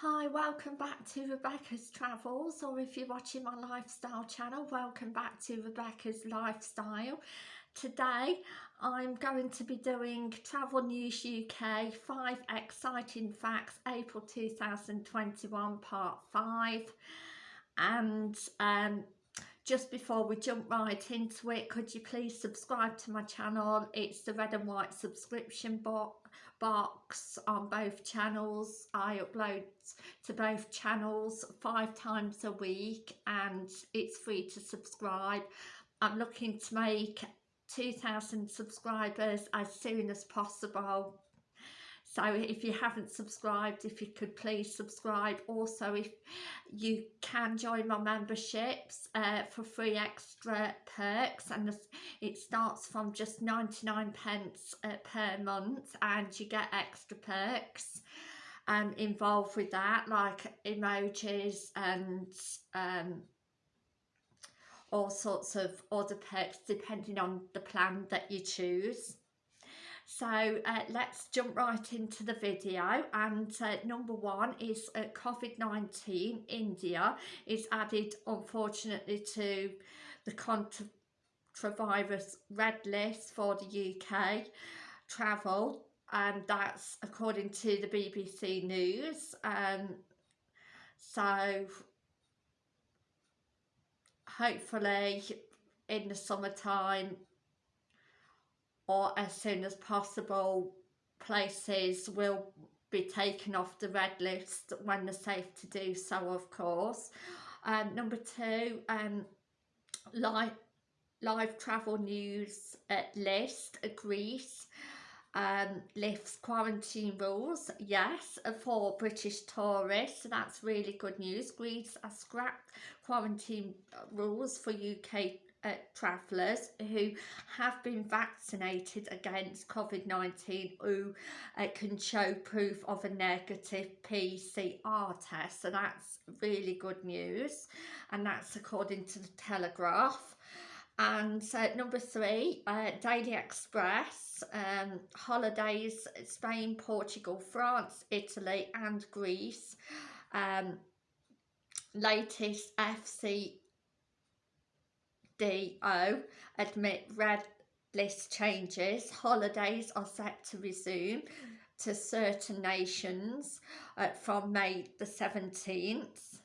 Hi, welcome back to Rebecca's Travels, or if you're watching my lifestyle channel, welcome back to Rebecca's Lifestyle. Today, I'm going to be doing Travel News UK 5 Exciting Facts April 2021 Part 5. And um, just before we jump right into it, could you please subscribe to my channel? It's the red and white subscription box on both channels. I upload to both channels five times a week and it's free to subscribe. I'm looking to make 2,000 subscribers as soon as possible so if you haven't subscribed if you could please subscribe. Also if you can join my memberships uh, for free extra perks and it starts from just 99 pence uh, per month and you get extra perks um, involved with that like emojis and um, all sorts of other perks depending on the plan that you choose so uh, let's jump right into the video. And uh, number one is uh, COVID-19 India is added unfortunately to the coronavirus red list for the UK travel. And that's according to the BBC News. Um, so hopefully in the summertime or as soon as possible places will be taken off the red list when they're safe to do so of course. Um, number two um, live live travel news at list Greece um, lifts quarantine rules yes for British tourists so that's really good news. Greece has scrapped quarantine rules for UK uh, travellers who have been vaccinated against COVID-19 who uh, can show proof of a negative PCR test. So that's really good news. And that's according to the Telegraph. And uh, number three, uh, Daily Express, um, holidays, Spain, Portugal, France, Italy and Greece. Um, latest FC DO admit red list changes. Holidays are set to resume to certain nations uh, from May the 17th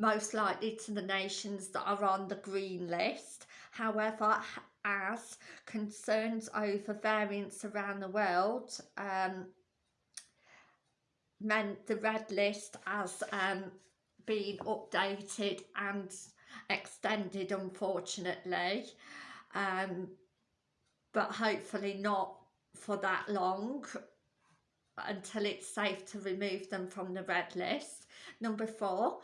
most likely to the nations that are on the green list. However, as concerns over variants around the world um, meant the red list has um, been updated and extended unfortunately um, but hopefully not for that long until it's safe to remove them from the red list. Number four,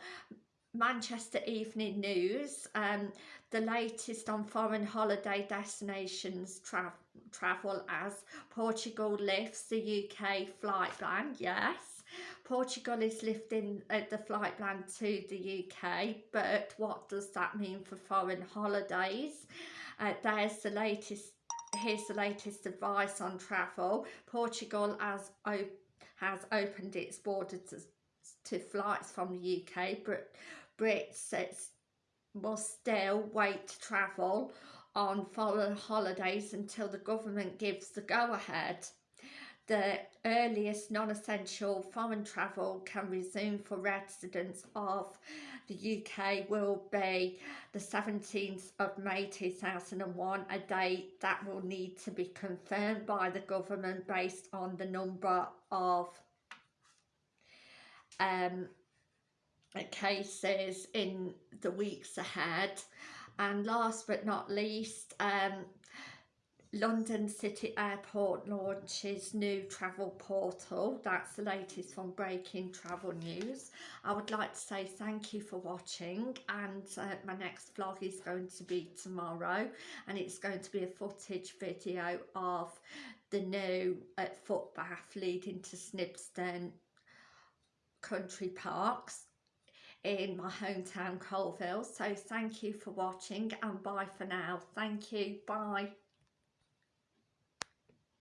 Manchester Evening News, um, the latest on foreign holiday destinations tra travel as Portugal lifts the UK flight ban, yes. Portugal is lifting uh, the flight ban to the UK, but what does that mean for foreign holidays? Uh, there's the latest, here's the latest advice on travel. Portugal has, op has opened its borders to, to flights from the UK, but Brits will still wait to travel on foreign holidays until the government gives the go-ahead the earliest non-essential foreign travel can resume for residents of the UK will be the 17th of May 2001, a date that will need to be confirmed by the government based on the number of um, cases in the weeks ahead. And last but not least, um, London City Airport launches new travel portal. That's the latest from Breaking Travel News. I would like to say thank you for watching and uh, my next vlog is going to be tomorrow and it's going to be a footage video of the new uh, footpath leading to Snibston Country Parks in my hometown Coalville. So thank you for watching and bye for now. Thank you. Bye.